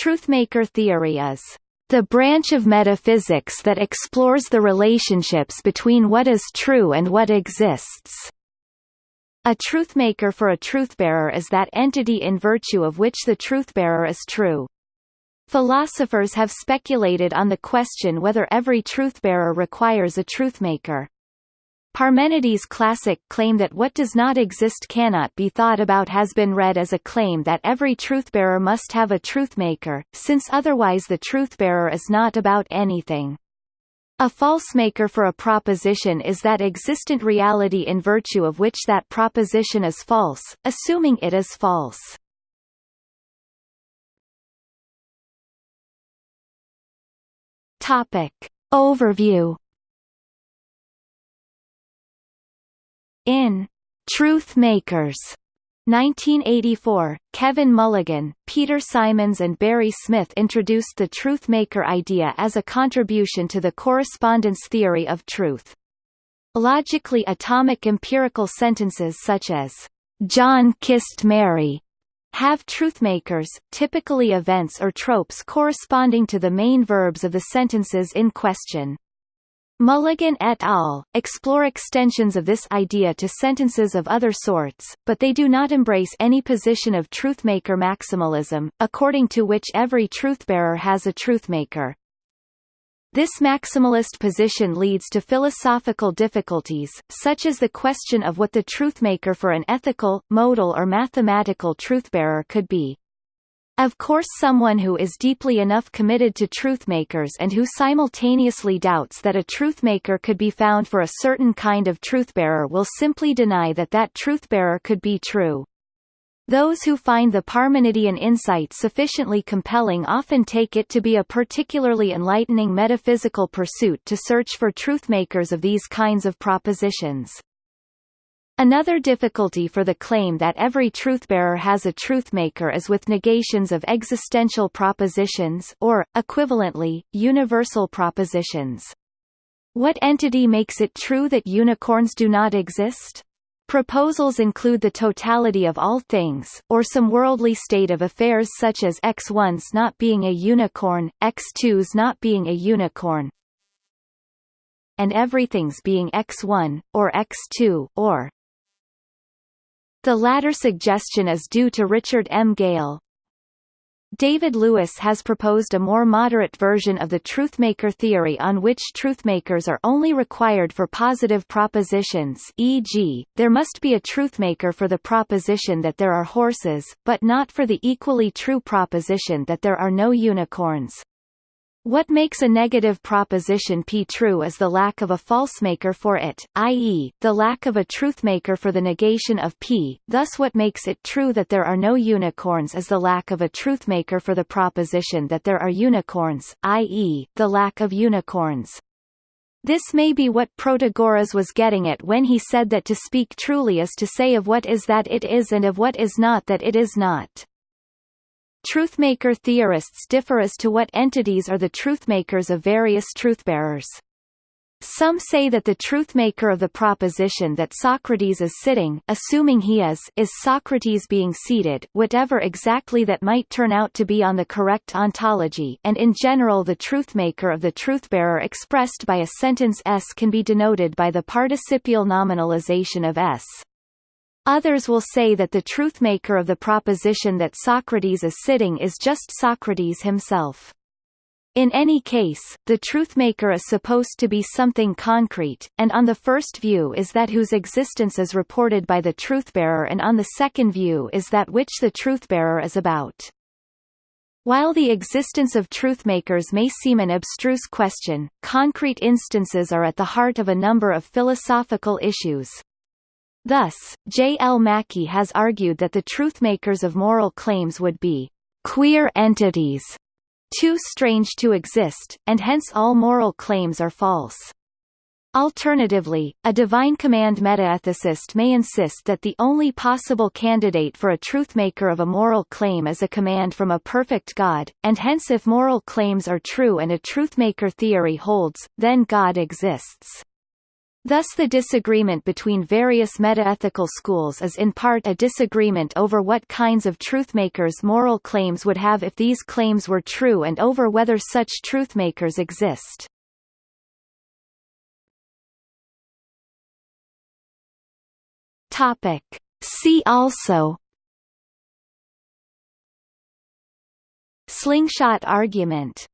truthmaker theory is the branch of metaphysics that explores the relationships between what is true and what exists. A truthmaker for a truthbearer is that entity in virtue of which the truthbearer is true. Philosophers have speculated on the question whether every truthbearer requires a truthmaker. Parmenides' classic claim that what does not exist cannot be thought about has been read as a claim that every truthbearer must have a truthmaker, since otherwise the truthbearer is not about anything. A false-maker for a proposition is that existent reality in virtue of which that proposition is false, assuming it is false. Topic. Overview In Truth Makers 1984, Kevin Mulligan, Peter Simons and Barry Smith introduced the truthmaker idea as a contribution to the correspondence theory of truth. Logically atomic empirical sentences such as, "'John kissed Mary' have truthmakers, typically events or tropes corresponding to the main verbs of the sentences in question. Mulligan et al. explore extensions of this idea to sentences of other sorts, but they do not embrace any position of truthmaker maximalism, according to which every truthbearer has a truthmaker. This maximalist position leads to philosophical difficulties, such as the question of what the truthmaker for an ethical, modal or mathematical truthbearer could be. Of course someone who is deeply enough committed to truthmakers and who simultaneously doubts that a truthmaker could be found for a certain kind of truthbearer will simply deny that that truthbearer could be true. Those who find the Parmenidean insight sufficiently compelling often take it to be a particularly enlightening metaphysical pursuit to search for truthmakers of these kinds of propositions. Another difficulty for the claim that every truthbearer has a truthmaker is with negations of existential propositions or, equivalently, universal propositions. What entity makes it true that unicorns do not exist? Proposals include the totality of all things, or some worldly state of affairs such as X1's not being a unicorn, X2's not being a unicorn, and everything's being X1, or X2, or the latter suggestion is due to Richard M. Gale. David Lewis has proposed a more moderate version of the truthmaker theory on which truthmakers are only required for positive propositions e.g., there must be a truthmaker for the proposition that there are horses, but not for the equally true proposition that there are no unicorns. What makes a negative proposition P true is the lack of a false-maker for it, i.e., the lack of a truth-maker for the negation of P, thus what makes it true that there are no unicorns is the lack of a truth-maker for the proposition that there are unicorns, i.e., the lack of unicorns. This may be what Protagoras was getting at when he said that to speak truly is to say of what is that it is and of what is not that it is not. Truthmaker theorists differ as to what entities are the truthmakers of various truthbearers. Some say that the truthmaker of the proposition that Socrates is sitting assuming he is is Socrates being seated whatever exactly that might turn out to be on the correct ontology and in general the truthmaker of the truthbearer expressed by a sentence s can be denoted by the participial nominalization of s. Others will say that the truthmaker of the proposition that Socrates is sitting is just Socrates himself. In any case, the truthmaker is supposed to be something concrete, and on the first view is that whose existence is reported by the truthbearer and on the second view is that which the truthbearer is about. While the existence of truthmakers may seem an abstruse question, concrete instances are at the heart of a number of philosophical issues. Thus, J. L. Mackie has argued that the truthmakers of moral claims would be queer entities, too strange to exist, and hence all moral claims are false. Alternatively, a divine command metaethicist may insist that the only possible candidate for a truthmaker of a moral claim is a command from a perfect God, and hence if moral claims are true and a truthmaker theory holds, then God exists. Thus the disagreement between various metaethical schools is in part a disagreement over what kinds of truthmakers moral claims would have if these claims were true and over whether such truthmakers exist. Topic. See also Slingshot argument